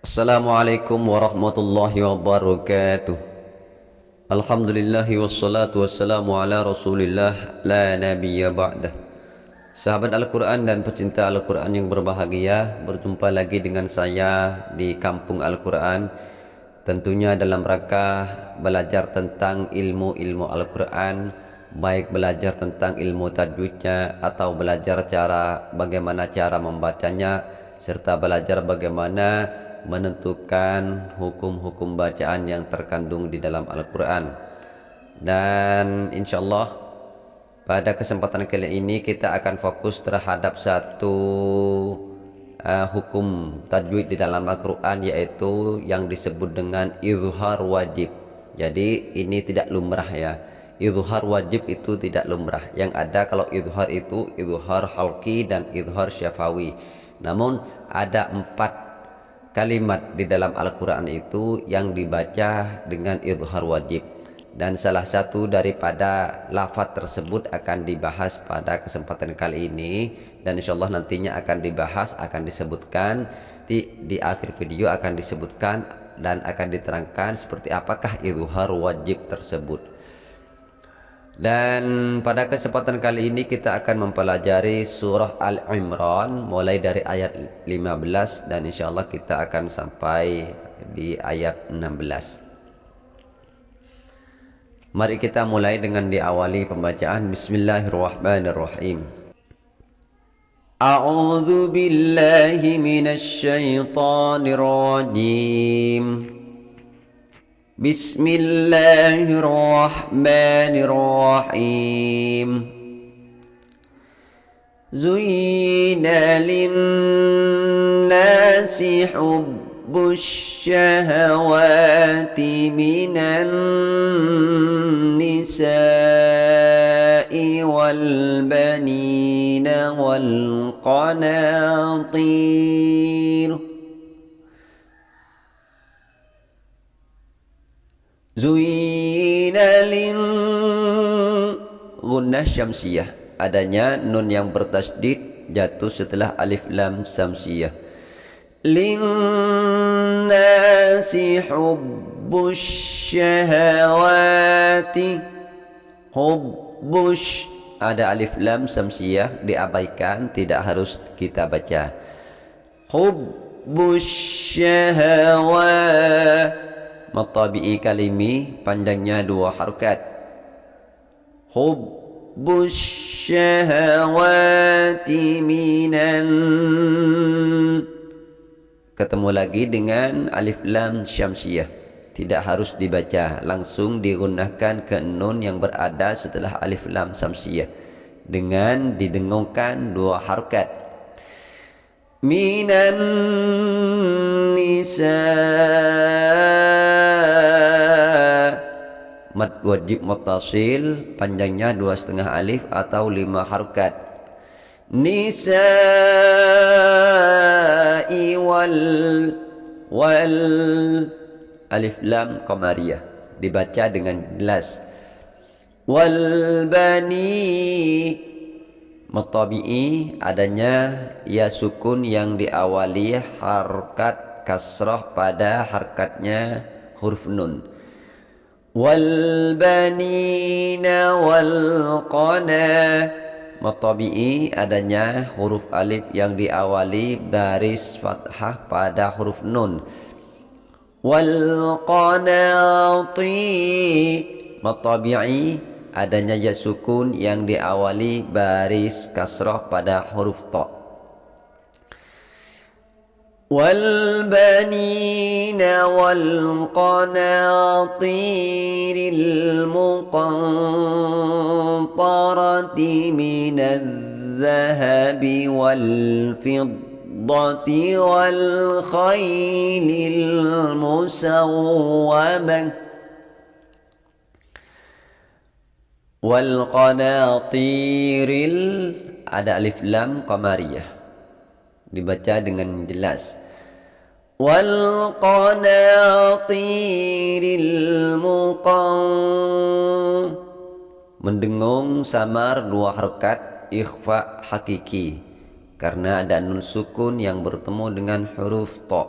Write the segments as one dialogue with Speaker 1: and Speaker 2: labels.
Speaker 1: Assalamualaikum warahmatullahi wabarakatuh. Alhamdulillahi wassalatu wassalamu ala rasulillah la nabiyya ba'dah Sahabat Al-Quran dan pecinta Al-Quran yang berbahagia Berjumpa lagi dengan saya di kampung Al-Quran. Tentunya dalam rangka belajar tentang ilmu-ilmu Al-Quran Baik belajar tentang ilmu tajwidnya Atau belajar cara bagaimana cara membacanya Serta belajar bagaimana menentukan hukum-hukum bacaan yang terkandung di dalam Al-Quran. Dan insya Allah pada kesempatan kali ini kita akan fokus terhadap satu uh, hukum tajwid di dalam Al-Quran yaitu yang disebut dengan izhar wajib. Jadi ini tidak lumrah ya. Izhar wajib itu tidak lumrah. Yang ada kalau izhar itu izhar halki dan izhar syafawi. Namun ada empat kalimat di dalam Al-Quran itu yang dibaca dengan idhar wajib. Dan salah satu daripada lafaz tersebut akan dibahas pada kesempatan kali ini. Dan insyaallah nantinya akan dibahas akan disebutkan di, di akhir video akan disebutkan dan akan diterangkan seperti apakah idhar wajib tersebut dan pada kesempatan kali ini kita akan mempelajari surah Al-Imran mulai dari ayat 15 dan insya Allah kita akan sampai di ayat 16. Mari kita mulai dengan diawali pembacaan Bismillahirrahmanirrahim. A'udzu billahi minasy syaithanir rajim. بسم الله الرحمن الرحيم. زين للناس حب الشهوات من النساء والبنين والقناطير. Zuyina lin Gunnah syamsiyah. Adanya nun yang bertasdid Jatuh setelah alif lam samsiyah Linnasi hubbus syahawati. Hubbush. Ada alif lam samsiyah Diabaikan Tidak harus kita baca. Hubbus syahawati matabi'i kalimi panjangnya dua harokat. Hubbus minan ketemu lagi dengan alif lam syamsiyah. Tidak harus dibaca langsung digunakan ke nun yang berada setelah alif lam syamsiyah. Dengan didengungkan dua harokat. Minan nisa mad wajib mutasil panjangnya dua setengah alif atau lima harokat nisa'i wal wal alif lam qamariyah dibaca dengan jelas. Wal bani mutabi'i adanya ya sukun yang diawali harkat kasroh pada harkatnya huruf nun. Wal banina wal qana. Matabi'i adanya huruf alif yang diawali dari fathah pada huruf nun. Wal qanati. Matabi'i adanya ya sukun yang diawali baris kasrah pada huruf ta' والبنين والقناطير المقنطرة من الذهب والفضة والخيل المسومة والقناطير ada alif lam qamariyah dibaca dengan jelas. Mendengung samar dua harakat ikhfa hakiki. Karena ada nun sukun yang bertemu dengan huruf ta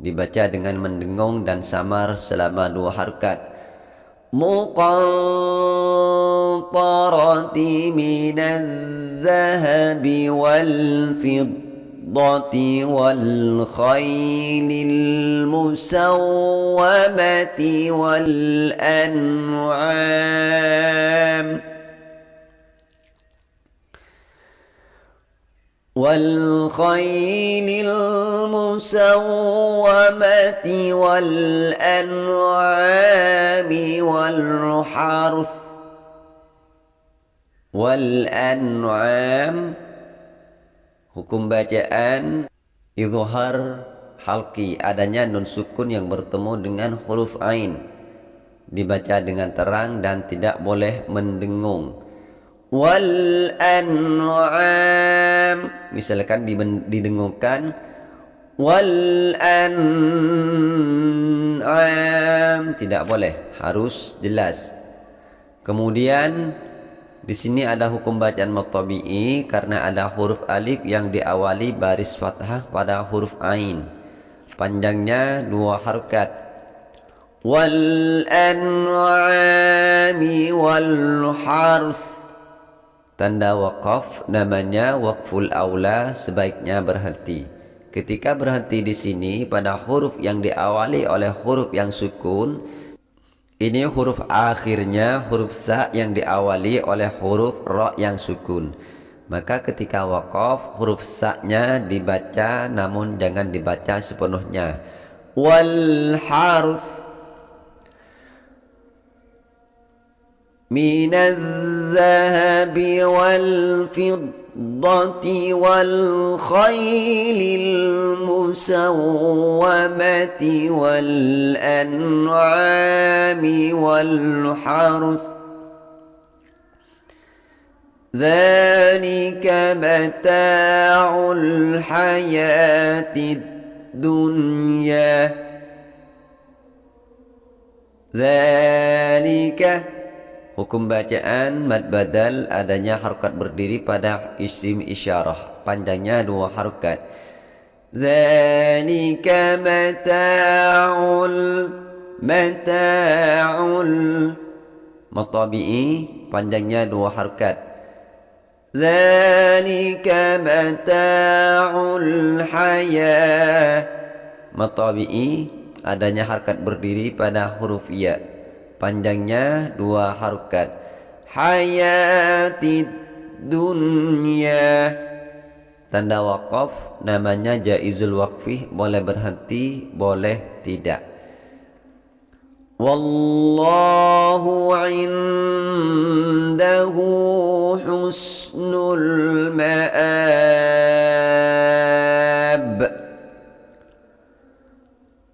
Speaker 1: dibaca dengan mendengung dan samar selama dua harkat. Muqantarati minal zahabi wal fiddati والفضة وَالْخَيْلِ الْمُسَوَّمَةِ وَالْأَنْعَامِ والخيل المسومة والأنعام والحرث والأنعام Hukum bacaan Izhar halki adanya nun sukun yang bertemu dengan huruf ain. Dibaca dengan terang dan tidak boleh mendengung. Wal an'am. Misalkan didengungkan. Wal an'am. Tidak boleh harus jelas. Kemudian di sini ada hukum bacaan matabi'i karena ada huruf alif yang diawali baris fathah pada huruf ain. Panjangnya dua harokat wal an'ami wal Tanda wakaf namanya wakful aula sebaiknya berhenti. Ketika berhenti di sini pada huruf yang diawali oleh huruf yang sukun, ini huruf akhirnya huruf za yang diawali oleh huruf ro yang sukun. Maka ketika wakaf huruf sa-nya dibaca namun jangan dibaca sepenuhnya. Wal haruf minadh-dhahabi wal fidd والفضة والخيل المسومة والأنعام والحرث. ذلك متاع الحياة الدنيا. ذلك Hukum bacaan mad badal adanya harokat berdiri pada isim isyarah. Panjangnya dua harokat. Zalika mata'ul mata'ul Matabi'i panjangnya dua harokat. Zalika mata'ul hayah Matabi'i adanya harkat berdiri pada huruf ya panjangnya dua harokat. Hayati dunia tanda wakaf namanya jaizul wakfi boleh berhenti boleh tidak. Wallahu indahu husnul ma'ab.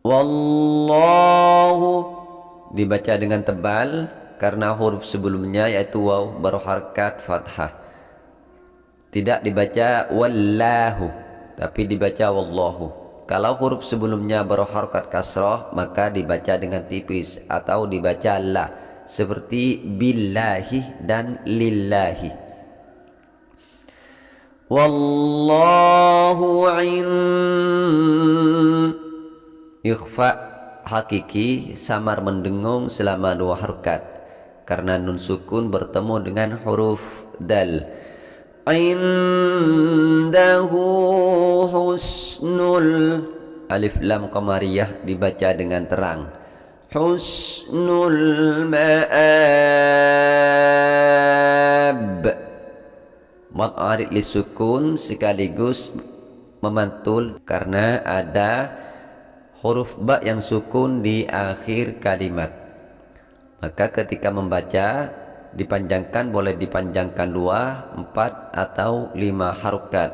Speaker 1: Wallahu dibaca dengan tebal karena huruf sebelumnya yaitu waw berharkat fathah. Tidak dibaca wallahu tapi dibaca wallahu. Kalau huruf sebelumnya berharkat kasrah maka dibaca dengan tipis atau dibaca la seperti billahi dan lillahi. Wallahu in ikhfa hakiki samar mendengung selama dua harokat karena nun sukun bertemu dengan huruf dal. Indahu husnul alif lam qamariyah dibaca dengan terang. Husnul ma'ab. Mat arid li sukun sekaligus memantul karena ada huruf ba yang sukun di akhir kalimat. Maka ketika membaca dipanjangkan boleh dipanjangkan dua, empat atau lima harukat.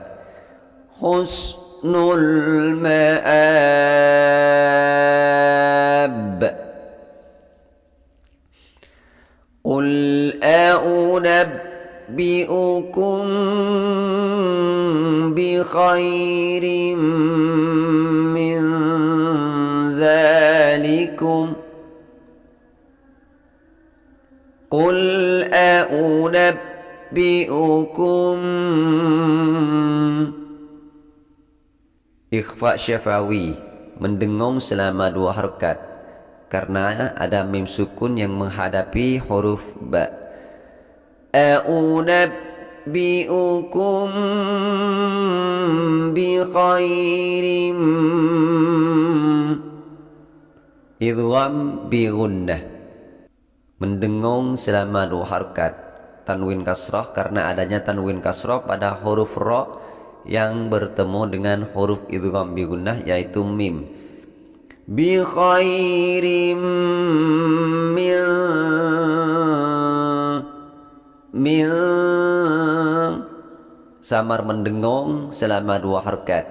Speaker 1: Husnul ma'ab. Qul a'unabbi'ukum bi khairim ذلكم قل أنبئكم Ikhfa syafawi mendengung selama dua harokat karena ada mim sukun yang menghadapi huruf ba أنبئكم بخير idgham bi gunnah mendengung selama dua harkat. Tanwin kasrah karena adanya tanwin kasrah pada huruf ra yang bertemu dengan huruf idgham bi gunnah yaitu mim. Bi khairim min min. Samar mendengung selama dua harkat.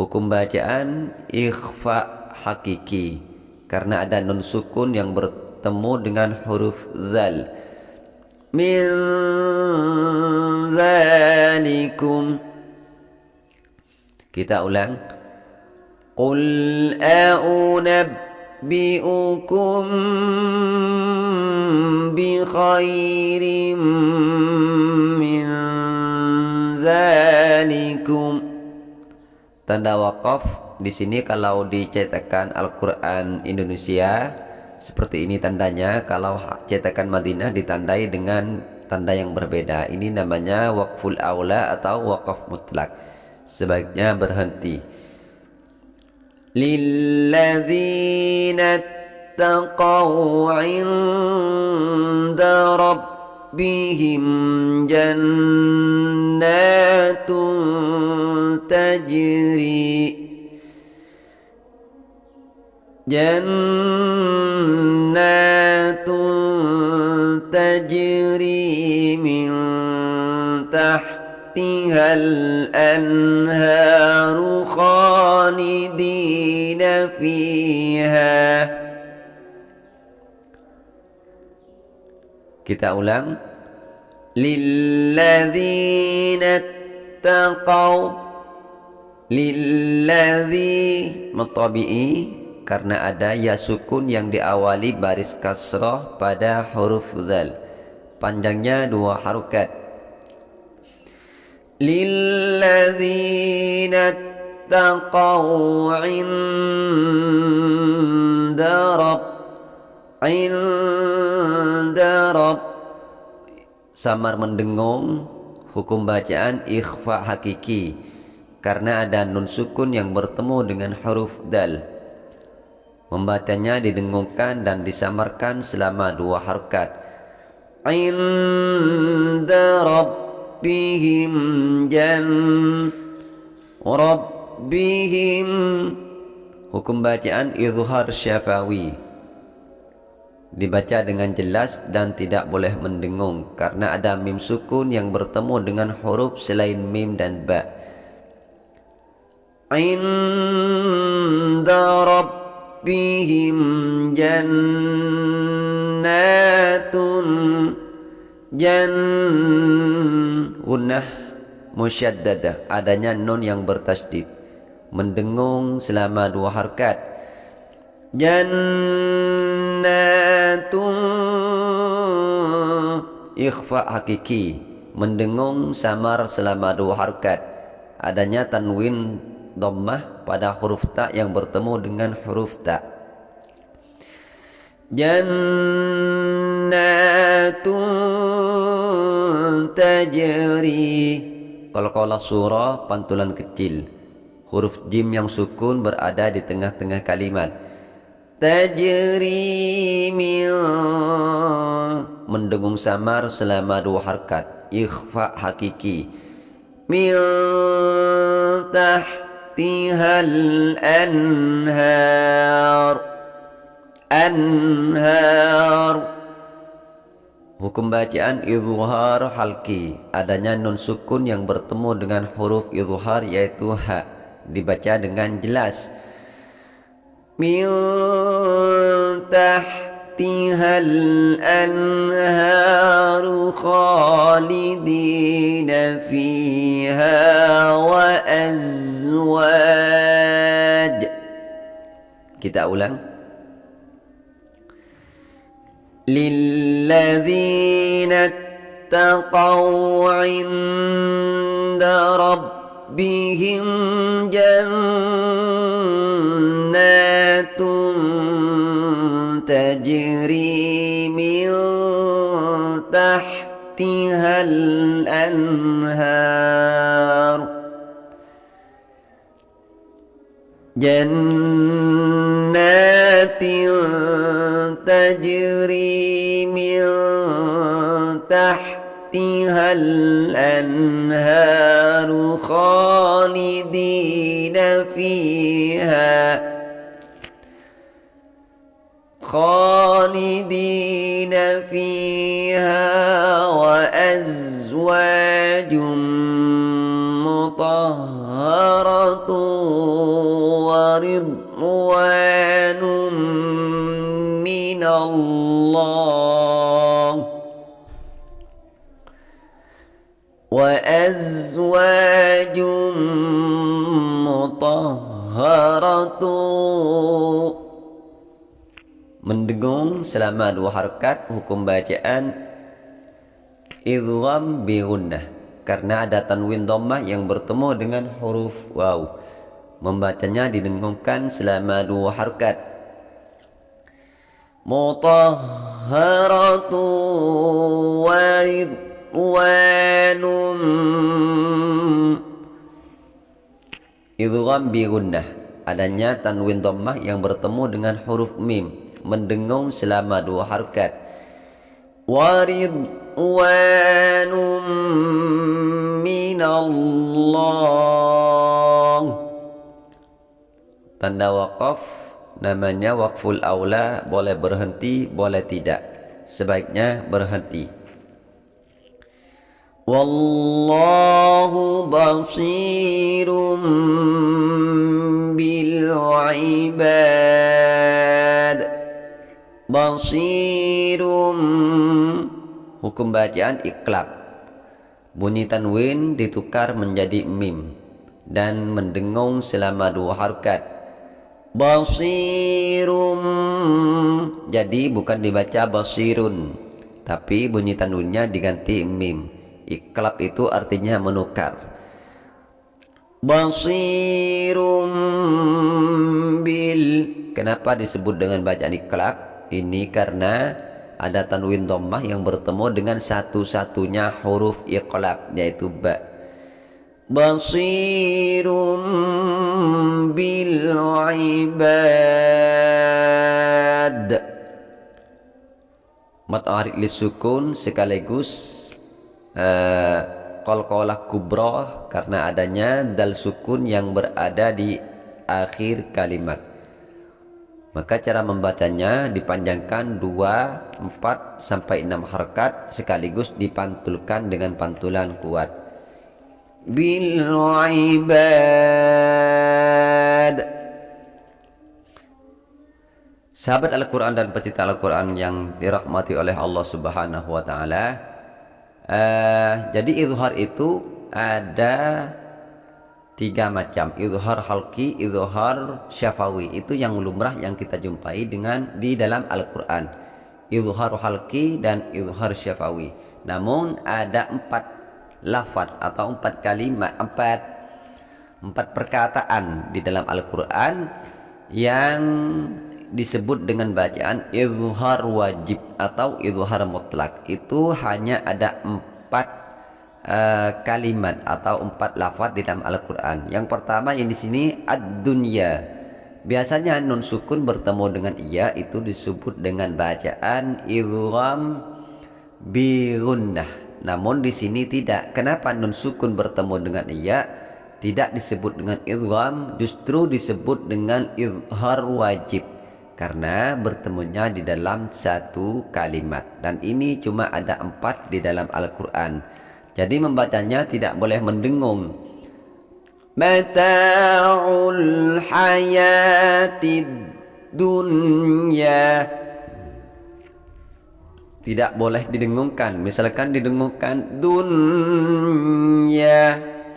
Speaker 1: Hukum bacaan ikhfa hakiki karena ada nun sukun yang bertemu dengan huruf zal. Min zalikum. Kita ulang. Qul a'unabbi'ukum bi khairim min zalikum. Tanda waqaf di sini kalau dicetakan Al-Quran Indonesia seperti ini tandanya. Kalau cetakan Madinah ditandai dengan tanda yang berbeda. Ini namanya wakful aula atau wakaf mutlak. Sebaiknya berhenti. Lilladzina taqaw inda rabbihim jannatun tajri جنات تجري من تحتها الأنهار خالدين فيها Kita ulang Lilladzina taqaw Lilladzi Matabi'i karena ada ya sukun yang diawali baris kasrah pada huruf zal panjangnya dua harokat. Lilladzina taqaw inda rabb inda rabb. Samar mendengung hukum bacaan ikhfa hakiki karena ada nun sukun yang bertemu dengan huruf dal Membacanya didengungkan dan disamarkan selama dua harkat. Inda rabbihim jan rabbihim. Hukum bacaan izhar syafawi. Dibaca dengan jelas dan tidak boleh mendengung Karena ada mim sukun yang bertemu dengan huruf selain mim dan ba. Inda rabbihim ربهم جنات jan gunnah musyaddadah adanya nun yang bertasdid mendengung selama dua harkat jannatun ikhfa hakiki mendengung samar selama dua harkat adanya tanwin dhammah pada huruf ta yang bertemu dengan huruf ta. Jannatun tajri. Kaulah surah pantulan kecil. Huruf jim yang sukun berada di tengah-tengah kalimat. Tajri min Mendengung samar selama dua harkat. Ikhfa hakiki. Min tah تحتها الأنهار أنهار Hukum bacaan izhar halki adanya nun sukun yang bertemu dengan huruf izhar yaitu ha dibaca dengan jelas min تحتها الأنهار خالدين فيها وأزواج. Kita ulang. للذين اتقوا عند ربهم جنات تحتها الأنهار. جنات تجري من تحتها الأنهار خالدين فيها. خالدين فيها. وأزواج مطهرة ورضوان من الله وأزواج مطهرة mendengung selama dua harkat hukum bacaan idgham bi karena ada tanwin dhammah yang bertemu dengan huruf waw. Membacanya didengungkan selama dua harkat. Mutahharatu waridwanum idgham bi adanya tanwin dhammah yang bertemu dengan huruf mim. Mendengung selama dua harkat waridwanum minallah. Tanda wakaf namanya wakful aula boleh berhenti boleh tidak. Sebaiknya berhenti. Wallahu basirum bil ibad. Basirum hukum bacaan iklab. Bunyi tanwin ditukar menjadi mim dan mendengung selama dua harkat. Basirum jadi bukan dibaca basirun tapi bunyi tanwinnya diganti mim. Iklab itu artinya menukar. Basirum bil. Kenapa disebut dengan bacaan iklab? Ini karena ada tanwin dhammah yang bertemu dengan satu-satunya huruf iqlab yaitu ba. Basirum bil ibad. Mat arid sukun sekaligus uh, qalqalah kubra karena adanya dal sukun yang berada di akhir kalimat. Maka cara membacanya dipanjangkan 2, 4 sampai 6 harkat sekaligus dipantulkan dengan pantulan kuat. Bil ibad. Sahabat Al-Quran dan pecinta Al-Quran yang dirahmati oleh Allah Subhanahu wa Ta'ala, uh, jadi izhar itu ada tiga macam. Izhar halki izhar syafawi. Itu yang lumrah yang kita jumpai dengan di dalam Al-Quran. Izhar halki dan izhar syafawi. Namun ada empat lafaz atau empat kalimat empat empat perkataan di dalam Al-Quran yang disebut dengan bacaan izhar wajib atau izhar mutlak. Itu hanya ada empat uh, kalimat atau empat lafaz di dalam Al-Quran. Yang pertama yang di sini ad-dunya. Biasanya nun sukun bertemu dengan iya itu disebut dengan bacaan idgham bi Namun di sini tidak. Kenapa nun sukun bertemu dengan iya tidak disebut dengan idgham, justru disebut dengan izhar wajib karena bertemunya di dalam satu kalimat dan ini cuma ada empat di dalam Al-Quran jadi membacanya tidak boleh mendengung. Mata'ul dunya. Tidak boleh didengungkan. Misalkan didengungkan dunya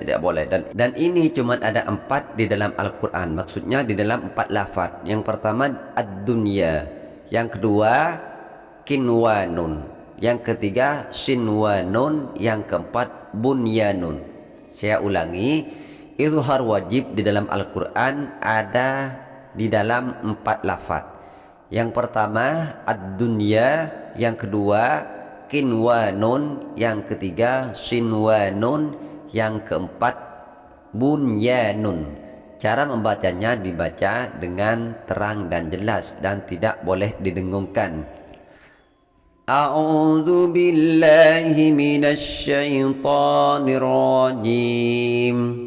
Speaker 1: tidak boleh dan dan ini cuma ada empat di dalam Al-Quran maksudnya di dalam empat lafaz yang pertama ad-dunya yang kedua kinwanun yang ketiga sinwanun yang keempat bunyanun saya ulangi izhar wajib di dalam Al-Quran ada di dalam empat lafaz. Yang pertama ad-dunya, yang kedua kinwanun, yang ketiga sinwanun, yang keempat bunyanun. Cara membacanya dibaca dengan terang dan jelas dan tidak boleh didengungkan. A'udzu billahi minasy syaithanir rajim.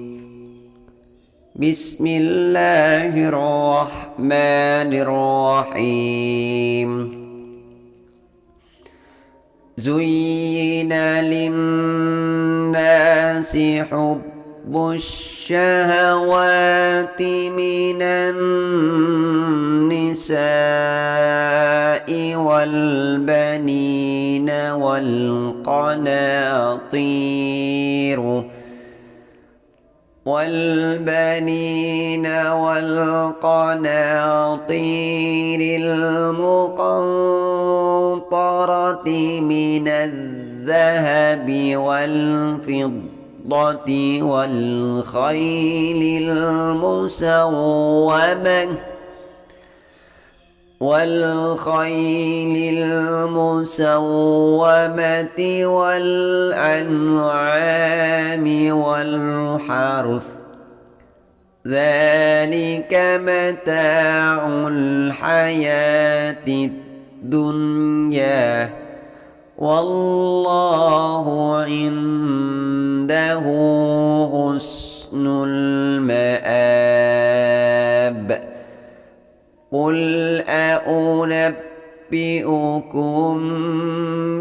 Speaker 1: Bismillahirrahmanirrahim. Zuyyina lin-nasi hubb الشهوات من النساء والبنين والقناطير والبنين والقناطير المقنطرة من الذهب والفضة الفضة والخيل المسومة. والخيل المسومة والأنعام والحرث. ذلك متاع الحياة الدنيا. والله عنده حسن المآب. قل أنبئكم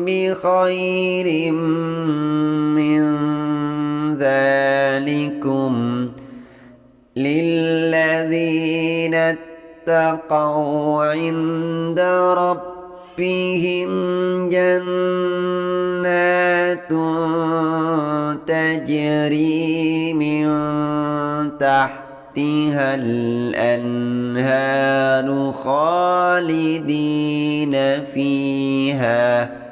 Speaker 1: بخير من ذلكم للذين اتقوا عند ربهم جنات تجري من تحتها الأنهار خالدين فيها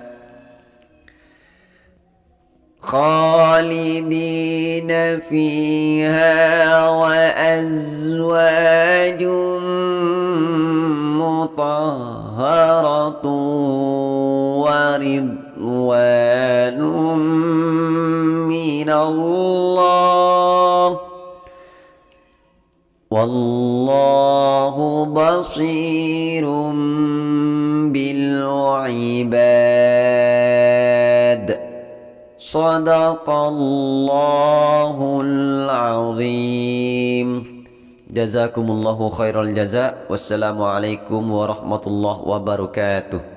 Speaker 1: خالدين فيها وأزواج مطهرة ورضوان. الله. والله بصير بالعباد. صدق الله العظيم. جزاكم الله خير الجزاء. والسلام عليكم ورحمة الله وبركاته.